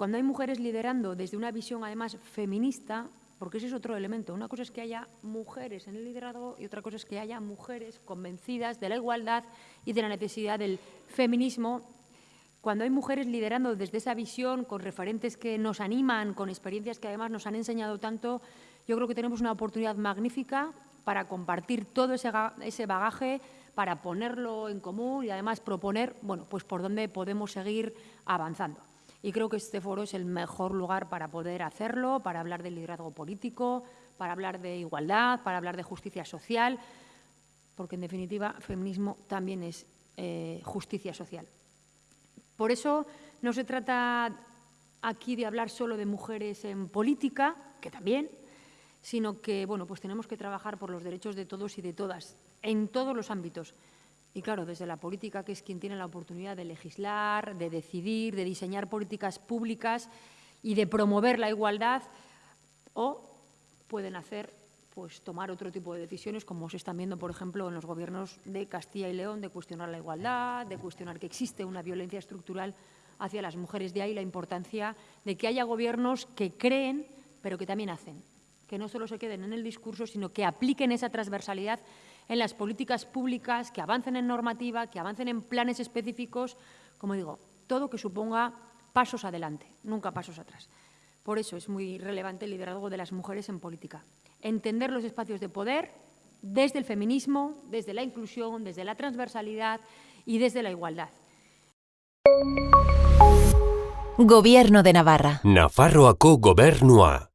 cuando hay mujeres liderando desde una visión además feminista, porque ese es otro elemento. Una cosa es que haya mujeres en el liderazgo y otra cosa es que haya mujeres convencidas de la igualdad y de la necesidad del feminismo. Cuando hay mujeres liderando desde esa visión, con referentes que nos animan, con experiencias que además nos han enseñado tanto, yo creo que tenemos una oportunidad magnífica para compartir todo ese bagaje, para ponerlo en común y además proponer bueno, pues por dónde podemos seguir avanzando. Y creo que este foro es el mejor lugar para poder hacerlo, para hablar del liderazgo político, para hablar de igualdad, para hablar de justicia social, porque en definitiva feminismo también es eh, justicia social. Por eso no se trata aquí de hablar solo de mujeres en política, que también, sino que bueno, pues tenemos que trabajar por los derechos de todos y de todas, en todos los ámbitos. Y claro, desde la política, que es quien tiene la oportunidad de legislar, de decidir, de diseñar políticas públicas y de promover la igualdad, o pueden hacer, pues tomar otro tipo de decisiones, como se están viendo, por ejemplo, en los gobiernos de Castilla y León, de cuestionar la igualdad, de cuestionar que existe una violencia estructural hacia las mujeres. De ahí la importancia de que haya gobiernos que creen, pero que también hacen, que no solo se queden en el discurso, sino que apliquen esa transversalidad en las políticas públicas, que avancen en normativa, que avancen en planes específicos, como digo, todo que suponga pasos adelante, nunca pasos atrás. Por eso es muy relevante el liderazgo de las mujeres en política. Entender los espacios de poder desde el feminismo, desde la inclusión, desde la transversalidad y desde la igualdad. Gobierno de Navarra. Nafarroako gobernua.